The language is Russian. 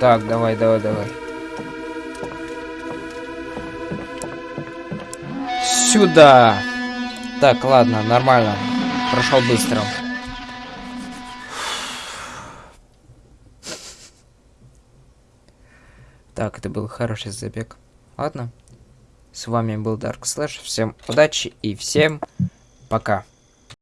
Так, давай, давай, давай. Сюда. Так, ладно, нормально. Прошел быстро. Так, это был хороший забег. Ладно. С вами был Dark Slash. Всем удачи и всем пока.